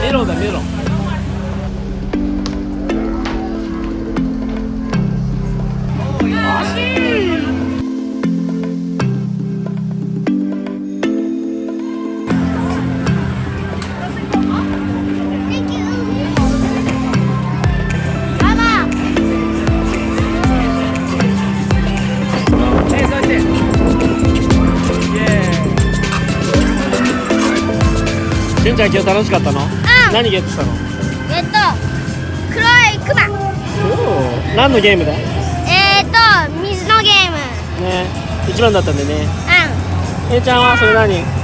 メロンだメロン。しちゃん今日楽しかったの？何ゲットしたの？えっと黒いクマおお何のゲームだ？ねえっと水のゲーム。一番だったんでね。うん。えいちゃんはそれ何？